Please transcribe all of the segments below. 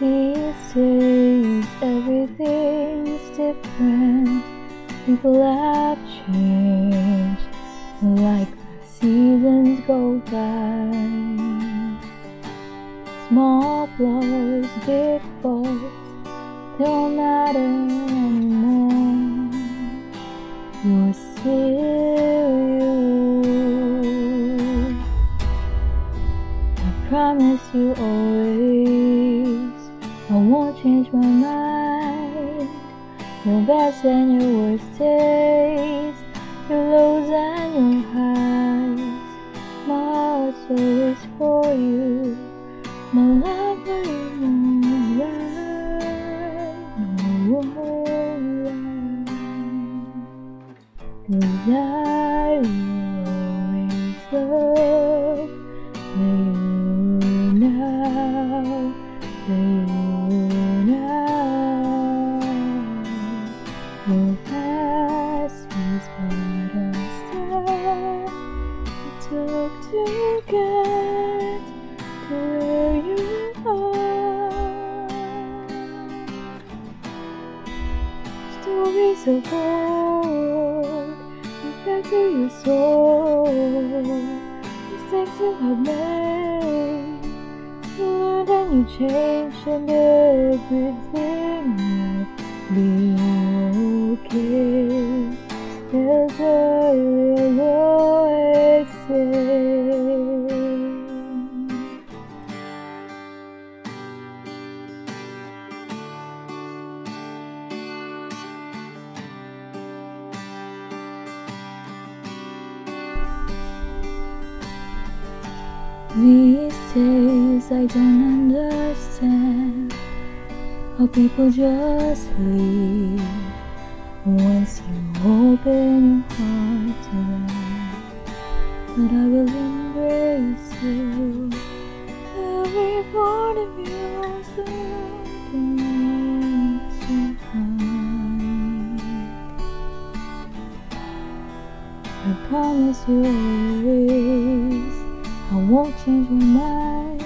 These days everything's different. People have changed like the seasons go by. Small flaws, big faults don't matter anymore. You're still you. I promise you always, best and your worst days, your lows and your highs. My heart's always for you. My love for you lie, no, won't lie. Cause I will always love you now, you Stories of old, reflect to your soul. Mistakes you have made, you learned and you changed, and everything will be okay. That's what These days I don't understand how people just leave once you open your heart to them. But I will embrace you, every part of you, so don't leave behind. I promise you won't change my mind.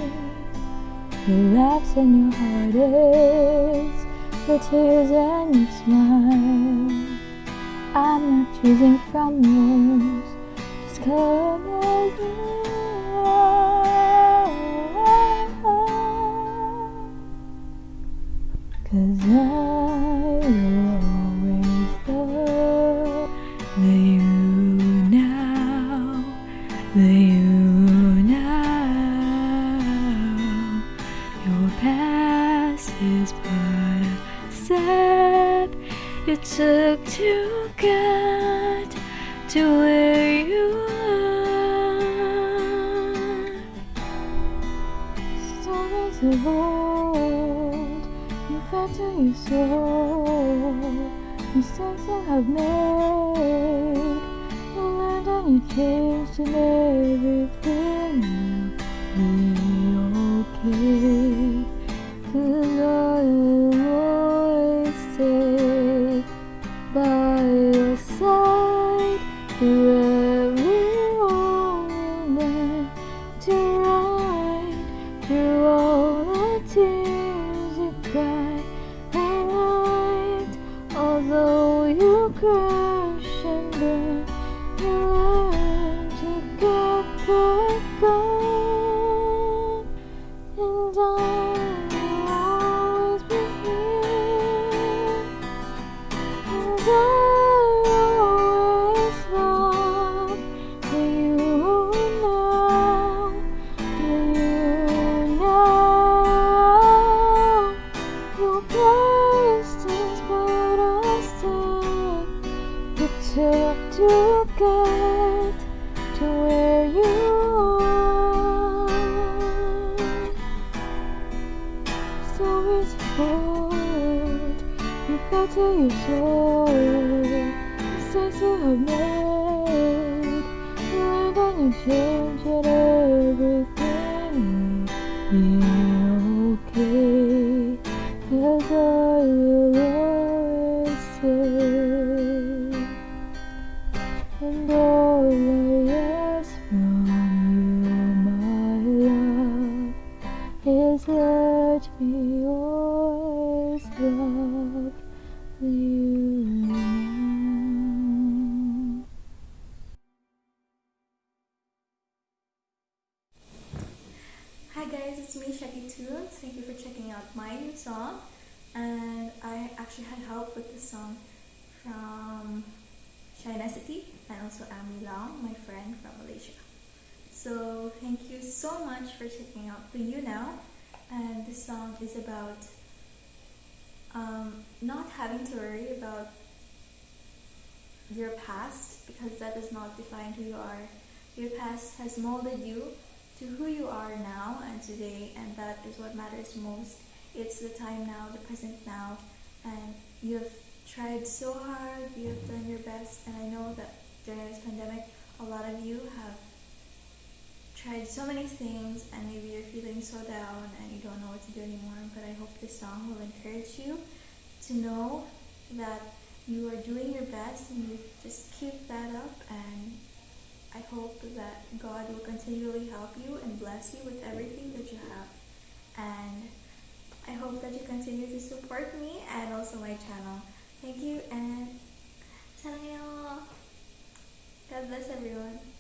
Your laughs and your heartaches, your tears and your smile. I'm not choosing from those, just come as you get to where you are. Stories of old, you felt to your soul. Mistakes you have made, you learned and you changed, and everything will be okay. Cause I tears you cry at night. Although you crash and burn, you learn to get back up, took to get to where you are. Stories told, you felt to your soul. Mistakes you have made, you learned and you changed, and everything will Jesus, let me always love you. Hi guys, it's me Shakitula. Thank you for checking out my new song. And I actually had help with this song from China City and also Amy Long, my friend from Malaysia. So thank you so much for checking out the You Now and this song is about um, not having to worry about your past because that does not define who you are. Your past has molded you to who you are now and today, and that is what matters most. It's the time now, the present now, and you've tried so hard, you've done your best, and I know that during this pandemic, a lot of you have tried so many things, and maybe you're feeling so down and you don't know what to do anymore. But I hope this song will encourage you to know that you are doing your best and you just keep that up and I hope that God will continually help you and bless you with everything that you have. And I hope that you continue to support me and also my channel. Thank you and 사랑해요. God bless everyone.